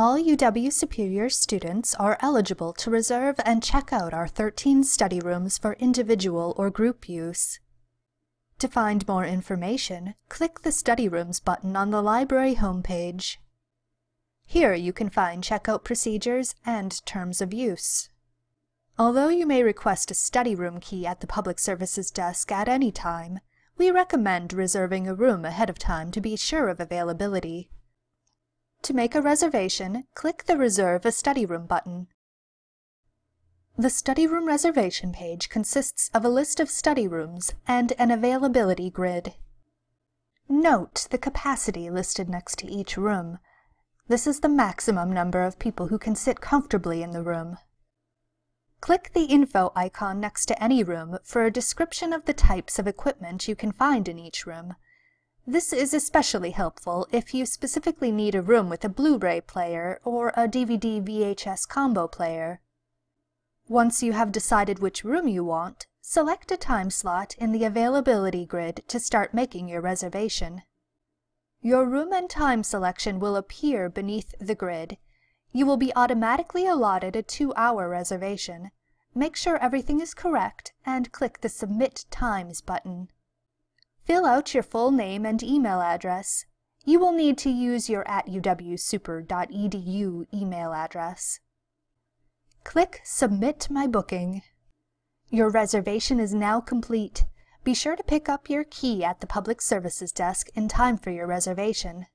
All UW Superior students are eligible to reserve and check out our 13 study rooms for individual or group use. To find more information, click the Study Rooms button on the library homepage. Here you can find checkout procedures and terms of use. Although you may request a study room key at the Public Services desk at any time, we recommend reserving a room ahead of time to be sure of availability. To make a reservation, click the Reserve a Study Room button. The study room reservation page consists of a list of study rooms and an availability grid. Note the capacity listed next to each room. This is the maximum number of people who can sit comfortably in the room. Click the info icon next to any room for a description of the types of equipment you can find in each room. This is especially helpful if you specifically need a room with a Blu-ray player or a DVD VHS combo player. Once you have decided which room you want, select a time slot in the availability grid to start making your reservation. Your room and time selection will appear beneath the grid, you will be automatically allotted a two-hour reservation. Make sure everything is correct and click the Submit Times button. Fill out your full name and email address. You will need to use your at uwsuper.edu email address. Click Submit My Booking. Your reservation is now complete. Be sure to pick up your key at the Public Services desk in time for your reservation.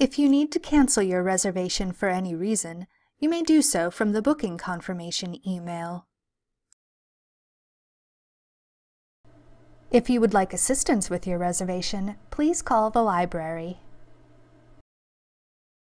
If you need to cancel your reservation for any reason, you may do so from the booking confirmation email. If you would like assistance with your reservation, please call the library.